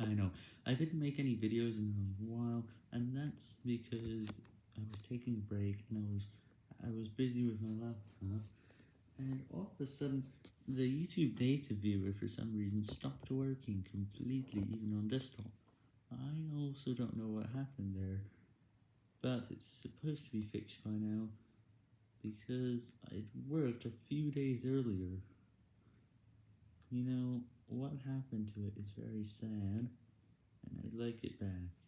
I know, I didn't make any videos in a while, and that's because I was taking a break, and I was, I was busy with my laptop, and all of a sudden, the YouTube data viewer for some reason stopped working completely, even on desktop. I also don't know what happened there, but it's supposed to be fixed by now, because it worked a few days earlier. You know, what happened to it is very sad, and I'd like it back.